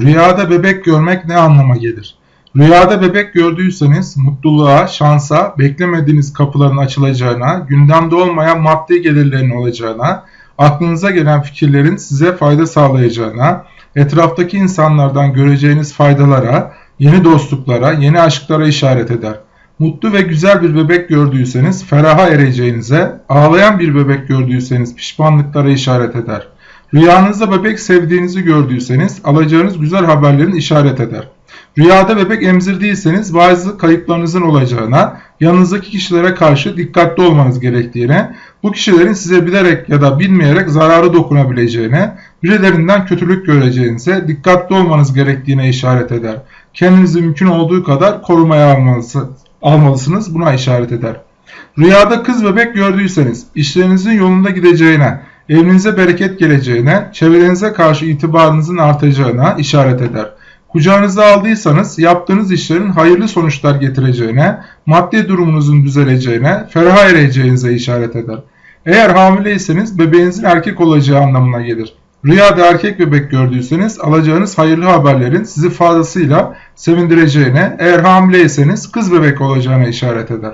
Rüyada bebek görmek ne anlama gelir? Rüyada bebek gördüyseniz mutluluğa, şansa, beklemediğiniz kapıların açılacağına, gündemde olmayan maddi gelirlerin olacağına, aklınıza gelen fikirlerin size fayda sağlayacağına, etraftaki insanlardan göreceğiniz faydalara, yeni dostluklara, yeni aşklara işaret eder. Mutlu ve güzel bir bebek gördüyseniz feraha ereceğinize, ağlayan bir bebek gördüyseniz pişmanlıklara işaret eder. Rüyanızda bebek sevdiğinizi gördüyseniz alacağınız güzel haberlerin işaret eder. Rüyada bebek emzirdiyseniz bazı kayıplarınızın olacağına, yanınızdaki kişilere karşı dikkatli olmanız gerektiğine, bu kişilerin size bilerek ya da bilmeyerek zararı dokunabileceğine, birilerinden kötülük göreceğinize, dikkatli olmanız gerektiğine işaret eder. Kendinizi mümkün olduğu kadar korumaya almalısınız, buna işaret eder. Rüyada kız bebek gördüyseniz, işlerinizin yolunda gideceğine, evinize bereket geleceğine, çevrenize karşı itibarınızın artacağına işaret eder. Kucağınıza aldıysanız yaptığınız işlerin hayırlı sonuçlar getireceğine, maddi durumunuzun düzeleceğine, ferah ereceğinize işaret eder. Eğer hamileyseniz bebeğinizin erkek olacağı anlamına gelir. Rüyada erkek bebek gördüyseniz alacağınız hayırlı haberlerin sizi fazlasıyla sevindireceğine, eğer hamileyseniz kız bebek olacağına işaret eder.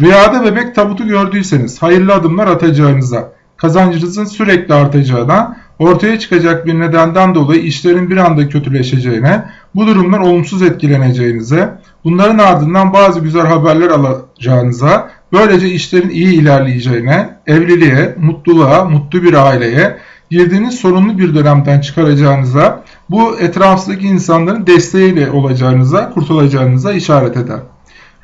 Rüyada bebek tabutu gördüyseniz hayırlı adımlar atacağınıza, kazancınızın sürekli artacağına, ortaya çıkacak bir nedenden dolayı işlerin bir anda kötüleşeceğine, bu durumdan olumsuz etkileneceğinize, bunların ardından bazı güzel haberler alacağınıza, böylece işlerin iyi ilerleyeceğine, evliliğe, mutluluğa, mutlu bir aileye, girdiğiniz sorunlu bir dönemden çıkaracağınıza, bu etrafındaki insanların desteğiyle olacağınıza, kurtulacağınıza işaret eder.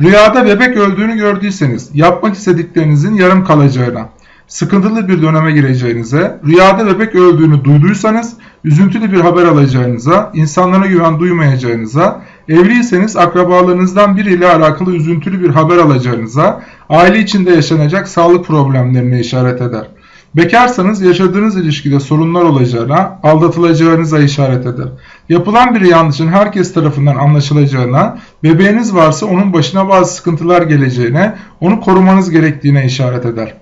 Rüyada bebek öldüğünü gördüyseniz, yapmak istediklerinizin yarım kalacağına, sıkıntılı bir döneme gireceğinize, rüyada bebek öldüğünü duyduysanız üzüntülü bir haber alacağınıza, insanlara güven duymayacağınıza, evliyseniz akrabalarınızdan biriyle alakalı üzüntülü bir haber alacağınıza, aile içinde yaşanacak sağlık problemlerine işaret eder. Bekarsanız yaşadığınız ilişkide sorunlar olacağına, aldatılacağınıza işaret eder. Yapılan bir yanlışın herkes tarafından anlaşılacağına, bebeğiniz varsa onun başına bazı sıkıntılar geleceğine, onu korumanız gerektiğine işaret eder.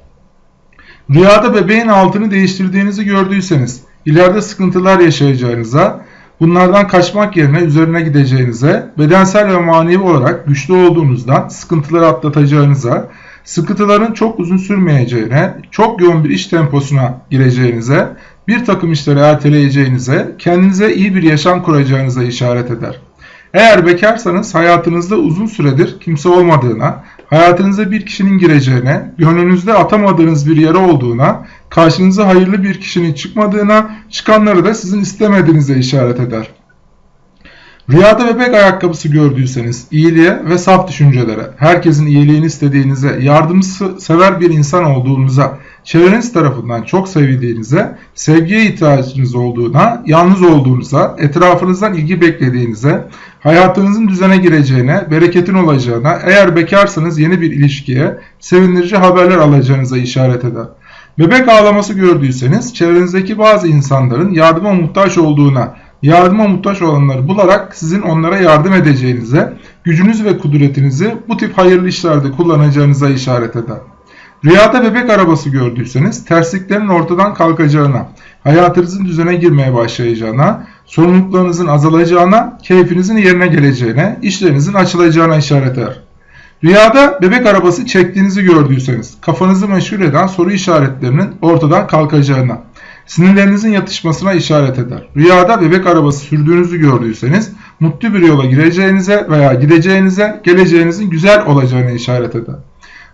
Rüyada bebeğin altını değiştirdiğinizi gördüyseniz, ileride sıkıntılar yaşayacağınıza, bunlardan kaçmak yerine üzerine gideceğinize, bedensel ve manevi olarak güçlü olduğunuzdan sıkıntıları atlatacağınıza, sıkıntıların çok uzun sürmeyeceğine, çok yoğun bir iş temposuna gireceğinize, bir takım işleri erteleyeceğinize, kendinize iyi bir yaşam kuracağınıza işaret eder. Eğer bekarsanız hayatınızda uzun süredir kimse olmadığına, hayatınıza bir kişinin gireceğine, gönlünüzde atamadığınız bir yere olduğuna, karşınıza hayırlı bir kişinin çıkmadığına, çıkanları da sizin istemediğinize işaret eder. Rüyada bebek ayakkabısı gördüyseniz iyiliğe ve saf düşüncelere, herkesin iyiliğini istediğinize, yardımsever bir insan olduğunuza, çevreniz tarafından çok sevildiğinize, sevgiye ihtiyacınız olduğuna, yalnız olduğunuza, etrafınızdan ilgi beklediğinize, hayatınızın düzene gireceğine, bereketin olacağına, eğer bekarsanız yeni bir ilişkiye, sevindirici haberler alacağınıza işaret eder. Bebek ağlaması gördüyseniz çevrenizdeki bazı insanların yardıma muhtaç olduğuna, yardıma muhtaç olanları bularak sizin onlara yardım edeceğinize, gücünüz ve kudretinizi bu tip hayırlı işlerde kullanacağınıza işaret eder. Rüyada bebek arabası gördüyseniz tersliklerin ortadan kalkacağına, hayatınızın düzene girmeye başlayacağına, sorumluluklarınızın azalacağına, keyfinizin yerine geleceğine, işlerinizin açılacağına işaret eder. Rüyada bebek arabası çektiğinizi gördüyseniz, kafanızı meşgul eden soru işaretlerinin ortadan kalkacağına, sinirlerinizin yatışmasına işaret eder. Rüyada bebek arabası sürdüğünüzü gördüyseniz, mutlu bir yola gireceğinize veya gideceğinize, geleceğinizin güzel olacağına işaret eder.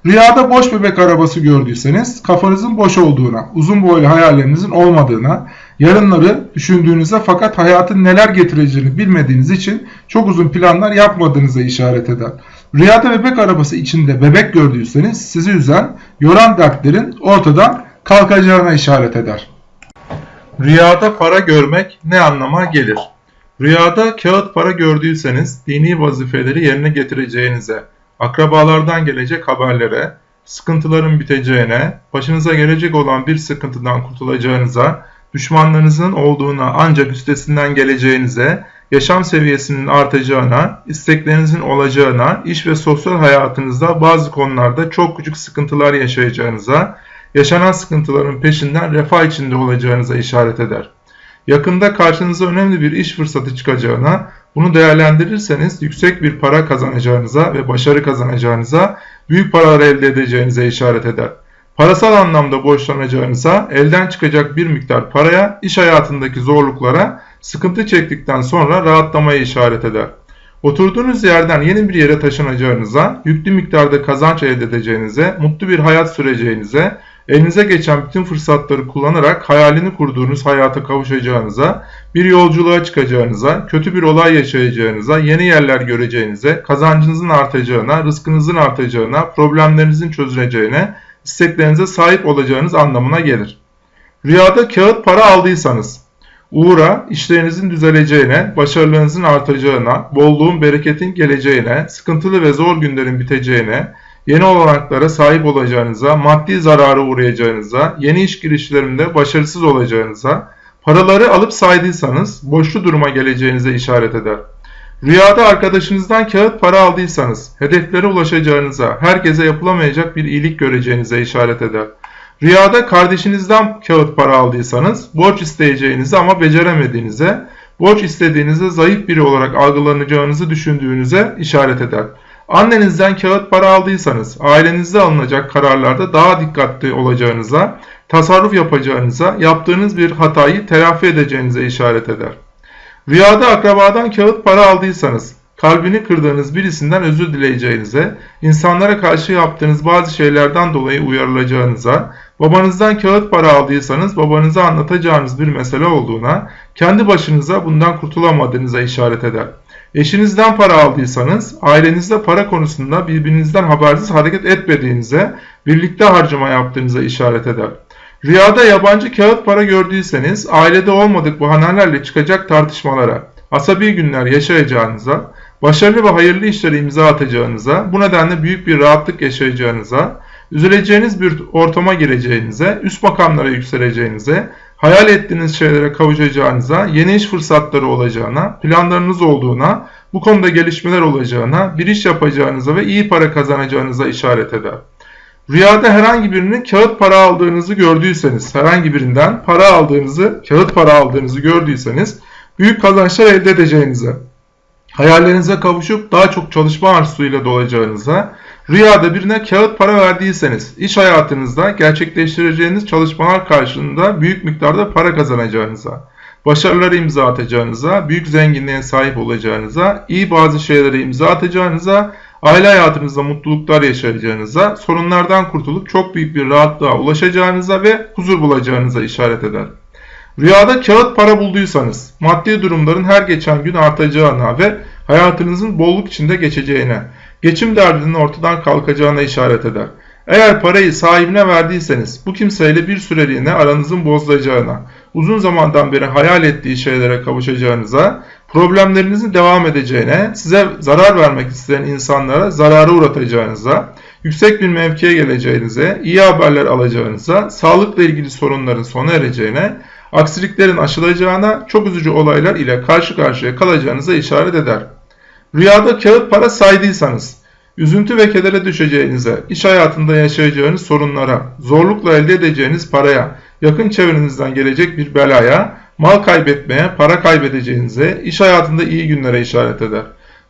Rüyada boş bebek arabası gördüyseniz kafanızın boş olduğuna, uzun boylu hayallerinizin olmadığına, yarınları düşündüğünüzde fakat hayatın neler getireceğini bilmediğiniz için çok uzun planlar yapmadığınıza işaret eder. Rüyada bebek arabası içinde bebek gördüyseniz sizi üzen, yoran dertlerin ortadan kalkacağına işaret eder. Rüyada para görmek ne anlama gelir? Rüyada kağıt para gördüyseniz dini vazifeleri yerine getireceğinize, akrabalardan gelecek haberlere, sıkıntıların biteceğine, başınıza gelecek olan bir sıkıntıdan kurtulacağınıza, düşmanlarınızın olduğuna ancak üstesinden geleceğinize, yaşam seviyesinin artacağına, isteklerinizin olacağına, iş ve sosyal hayatınızda bazı konularda çok küçük sıkıntılar yaşayacağınıza, yaşanan sıkıntıların peşinden refah içinde olacağınıza işaret eder. yakında karşınıza önemli bir iş fırsatı çıkacağına, bunu değerlendirirseniz yüksek bir para kazanacağınıza ve başarı kazanacağınıza, büyük paralar elde edeceğinize işaret eder. Parasal anlamda borçlanacağınıza, elden çıkacak bir miktar paraya, iş hayatındaki zorluklara, sıkıntı çektikten sonra rahatlamaya işaret eder. Oturduğunuz yerden yeni bir yere taşınacağınıza, yüklü miktarda kazanç elde edeceğinize, mutlu bir hayat süreceğinize, elinize geçen bütün fırsatları kullanarak hayalini kurduğunuz hayata kavuşacağınıza, bir yolculuğa çıkacağınıza, kötü bir olay yaşayacağınıza, yeni yerler göreceğinize, kazancınızın artacağına, rızkınızın artacağına, problemlerinizin çözüleceğine, isteklerinize sahip olacağınız anlamına gelir. Rüyada kağıt para aldıysanız, uğra, işlerinizin düzeleceğine, başarılarınızın artacağına, bolluğun, bereketin geleceğine, sıkıntılı ve zor günlerin biteceğine, yeni olanaklara sahip olacağınıza, maddi zarara uğrayacağınıza, yeni iş girişlerinde başarısız olacağınıza, paraları alıp saydıysanız boşlu duruma geleceğinize işaret eder. Rüyada arkadaşınızdan kağıt para aldıysanız, hedeflere ulaşacağınıza, herkese yapılamayacak bir iyilik göreceğinize işaret eder. Rüyada kardeşinizden kağıt para aldıysanız, borç isteyeceğinizi ama beceremediğinize, borç istediğinizde zayıf biri olarak algılanacağınızı düşündüğünüze işaret eder. Annenizden kağıt para aldıysanız, ailenizde alınacak kararlarda daha dikkatli olacağınıza, tasarruf yapacağınıza, yaptığınız bir hatayı telafi edeceğinize işaret eder. Rüyada akrabadan kağıt para aldıysanız, kalbini kırdığınız birisinden özür dileyeceğinize, insanlara karşı yaptığınız bazı şeylerden dolayı uyarılacağınıza, babanızdan kağıt para aldıysanız babanıza anlatacağınız bir mesele olduğuna, kendi başınıza bundan kurtulamadığınıza işaret eder. Eşinizden para aldıysanız, ailenizde para konusunda birbirinizden habersiz hareket etmediğinize, birlikte harcama yaptığınıza işaret eder. Rüyada yabancı kağıt para gördüyseniz, ailede olmadık bahanelerle çıkacak tartışmalara, asabi günler yaşayacağınıza, başarılı ve hayırlı işlere imza atacağınıza, bu nedenle büyük bir rahatlık yaşayacağınıza, üzüleceğiniz bir ortama gireceğinize, üst makamlara yükseleceğinize, hayal ettiğiniz şeylere kavuşacağınıza, yeni iş fırsatları olacağına, planlarınız olduğuna, bu konuda gelişmeler olacağına, bir iş yapacağınıza ve iyi para kazanacağınıza işaret eder. Rüyada herhangi birinin kağıt para aldığınızı gördüyseniz, herhangi birinden para aldığınızı, kağıt para aldığınızı gördüyseniz, büyük kazançlar elde edeceğinize, hayallerinize kavuşup daha çok çalışma arzusuyla dolacağınıza, rüyada birine kağıt para verdiyseniz, iş hayatınızda gerçekleştireceğiniz çalışmalar karşılığında büyük miktarda para kazanacağınıza, başarıları imza atacağınıza, büyük zenginliğe sahip olacağınıza, iyi bazı şeylere imza atacağınıza, aile hayatınızda mutluluklar yaşayacağınıza, sorunlardan kurtulup çok büyük bir rahatlığa ulaşacağınıza ve huzur bulacağınıza işaret eder. Rüyada kağıt para bulduysanız, maddi durumların her geçen gün artacağına ve hayatınızın bolluk içinde geçeceğine, geçim derdinin ortadan kalkacağına işaret eder. Eğer parayı sahibine verdiyseniz bu kimseyle bir süreliğine aranızın bozulacağına, uzun zamandan beri hayal ettiği şeylere kavuşacağınıza, problemlerinizin devam edeceğine, size zarar vermek isteyen insanlara zarara uğratacağınıza, yüksek bir mevkiye geleceğinize, iyi haberler alacağınıza, sağlıkla ilgili sorunların sona ereceğine, aksiliklerin aşılacağına, çok üzücü olaylar ile karşı karşıya kalacağınıza işaret eder. Rüyada kağıt para saydıysanız, üzüntü ve kedere düşeceğinize, iş hayatında yaşayacağınız sorunlara, zorlukla elde edeceğiniz paraya, yakın çevrenizden gelecek bir belaya, mal kaybetmeye, para kaybedeceğinize, iş hayatında iyi günlere işaret eder.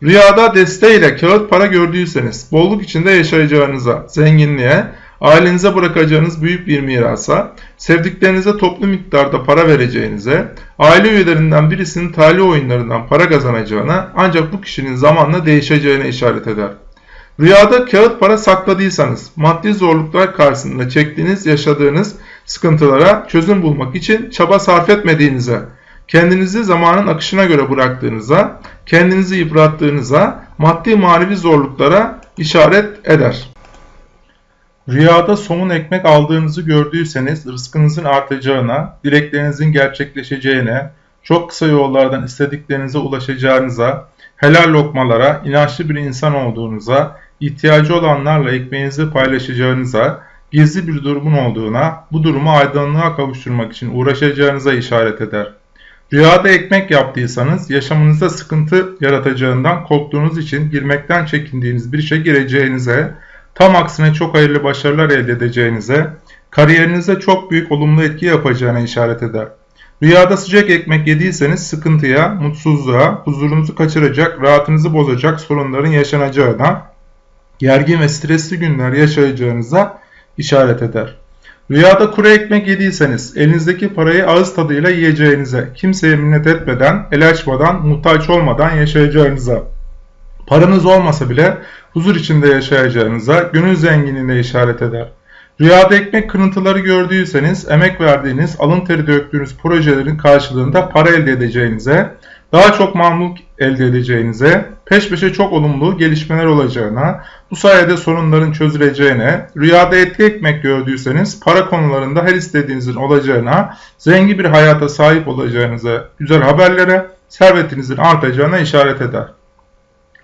Rüyada desteğiyle kağıt para gördüyseniz, bolluk içinde yaşayacağınıza, zenginliğe, ailenize bırakacağınız büyük bir mirasa, sevdiklerinize toplu miktarda para vereceğinize, aile üyelerinden birisinin talih oyunlarından para kazanacağına ancak bu kişinin zamanla değişeceğine işaret eder. Rüyada kağıt para sakladıysanız, maddi zorluklar karşısında çektiğiniz, yaşadığınız sıkıntılara çözüm bulmak için çaba sarf etmediğinize, kendinizi zamanın akışına göre bıraktığınıza, kendinizi yıprattığınıza, maddi manevi zorluklara işaret eder. Rüyada somun ekmek aldığınızı gördüyseniz rızkınızın artacağına, dileklerinizin gerçekleşeceğine, çok kısa yollardan istediklerinize ulaşacağınıza, helal lokmalara, inançlı bir insan olduğunuza, ihtiyacı olanlarla ekmeğinizi paylaşacağınıza, gizli bir durumun olduğuna, bu durumu aydınlığa kavuşturmak için uğraşacağınıza işaret eder. Rüyada ekmek yaptıysanız yaşamınızda sıkıntı yaratacağından korktuğunuz için girmekten çekindiğiniz bir işe gireceğinize, tam aksine çok hayırlı başarılar elde edeceğinize, kariyerinize çok büyük olumlu etki yapacağına işaret eder. Rüyada sıcak ekmek yediyseniz sıkıntıya, mutsuzluğa, huzurunuzu kaçıracak, rahatınızı bozacak sorunların yaşanacağına, gergin ve stresli günler yaşayacağınıza işaret eder. Rüyada kuru ekmek yediyseniz elinizdeki parayı ağız tadıyla yiyeceğinize, kimseye minnet etmeden, el açmadan, muhtaç olmadan yaşayacağınıza, paranız olmasa bile huzur içinde yaşayacağınıza, gönül zenginliğine işaret eder. Rüyada ekmek kırıntıları gördüyseniz emek verdiğiniz, alın teri döktüğünüz projelerin karşılığında para elde edeceğinize, daha çok mamluk elde edeceğinize, peş peşe çok olumlu gelişmeler olacağına, bu sayede sorunların çözüleceğine, rüyada etli ekmek gördüyseniz para konularında her istediğinizin olacağına, zengin bir hayata sahip olacağınıza, güzel haberlere, servetinizin artacağına işaret eder.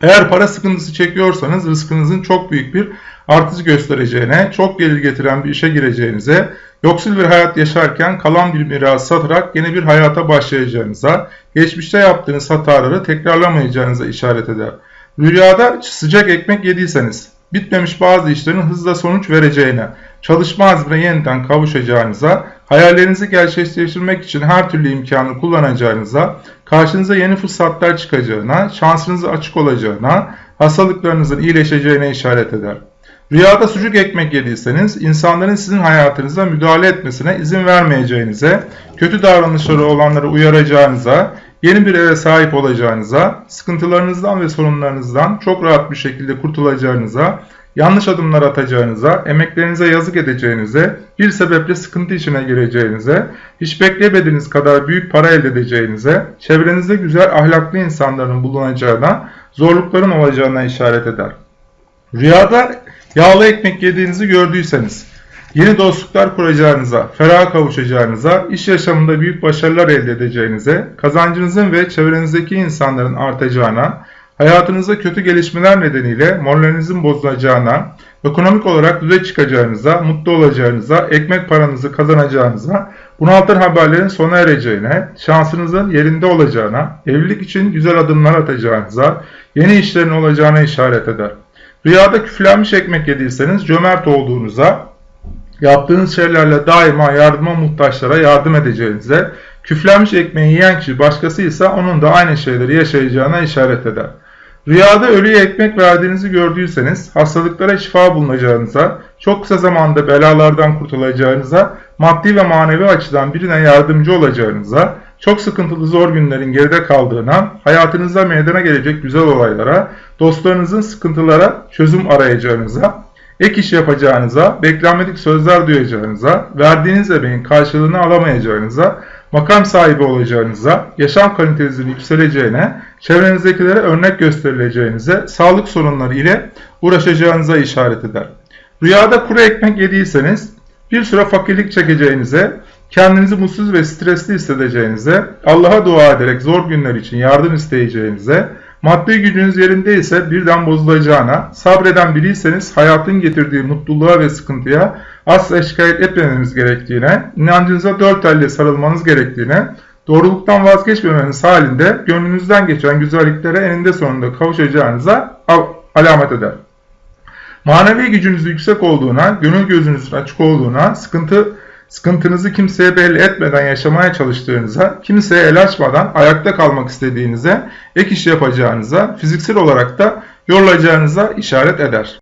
Eğer para sıkıntısı çekiyorsanız rızkınızın çok büyük bir artış göstereceğine, çok gelir getiren bir işe gireceğinize, yoksul bir hayat yaşarken kalan bir miras satarak yeni bir hayata başlayacağınıza, geçmişte yaptığınız hataları tekrarlamayacağınıza işaret eder. Rüyada sıcak ekmek yediyseniz, bitmemiş bazı işlerin hızla sonuç vereceğine, çalışma azmine yeniden kavuşacağınıza, hayallerinizi gerçekleştirmek için her türlü imkanı kullanacağınıza, karşınıza yeni fırsatlar çıkacağına, şansınızı açık olacağına, hastalıklarınızın iyileşeceğine işaret eder. Rüyada sucuk ekmek yediyseniz insanların sizin hayatınıza müdahale etmesine izin vermeyeceğinize, kötü davranışları olanları uyaracağınıza, yeni bir eve sahip olacağınıza, sıkıntılarınızdan ve sorunlarınızdan çok rahat bir şekilde kurtulacağınıza, yanlış adımlar atacağınıza, emeklerinize yazık edeceğinize, bir sebeple sıkıntı içine gireceğinize, hiç beklemediğiniz kadar büyük para elde edeceğinize, çevrenizde güzel ahlaklı insanların bulunacağına, zorlukların olacağına işaret eder. Rüyada yağlı ekmek yediğinizi gördüyseniz, yeni dostluklar kuracağınıza, feraha kavuşacağınıza, iş yaşamında büyük başarılar elde edeceğinize, kazancınızın ve çevrenizdeki insanların artacağına, hayatınızda kötü gelişmeler nedeniyle moralinizin bozulacağına, ekonomik olarak düze çıkacağınıza, mutlu olacağınıza, ekmek paranızı kazanacağınıza, bunaltan haberlerin sona ereceğine, şansınızın yerinde olacağına, evlilik için güzel adımlar atacağınıza, yeni işlerin olacağına işaret eder. Rüyada küflenmiş ekmek yediyseniz cömert olduğunuza, yaptığınız şeylerle daima yardıma muhtaçlara yardım edeceğinize, küflenmiş ekmeği yiyen kişi başkasıysa onun da aynı şeyleri yaşayacağına işaret eder. Rüyada ölüye ekmek verdiğinizi gördüyseniz, hastalıklara şifa bulunacağınıza, çok kısa zamanda belalardan kurtulacağınıza, maddi ve manevi açıdan birine yardımcı olacağınıza, çok sıkıntılı zor günlerin geride kaldığına, hayatınızda meydana gelecek güzel olaylara, dostlarınızın sıkıntılara çözüm arayacağınıza, ek iş yapacağınıza, beklenmedik sözler duyacağınıza, verdiğiniz emeğin karşılığını alamayacağınıza, makam sahibi olacağınıza, yaşam kalitenizin yükseleceğine, çevrenizdekilere örnek gösterileceğinize, sağlık sorunları ile uğraşacağınıza işaret eder. Rüyada kuru ekmek yediyseniz, bir süre fakirlik çekeceğinize, kendinizi mutsuz ve stresli hissedeceğinize, Allah'a dua ederek zor günler için yardım isteyeceğinize, maddi gücünüz yerindeyse birden bozulacağına, sabreden biriyseniz hayatın getirdiği mutluluğa ve sıkıntıya asla şikayet etmemeniz gerektiğine, inancınıza dört elle sarılmanız gerektiğine, doğruluktan vazgeçmemeniz halinde gönlünüzden geçen güzelliklere eninde sonunda kavuşacağınıza alamet eder. Manevi gücünüz yüksek olduğuna, gönül gözünüzün açık olduğuna, sıkıntı sıkıntınızı kimseye belli etmeden yaşamaya çalıştığınıza, kimseye el açmadan ayakta kalmak istediğinize, ek iş yapacağınıza, fiziksel olarak da yorulacağınıza işaret eder.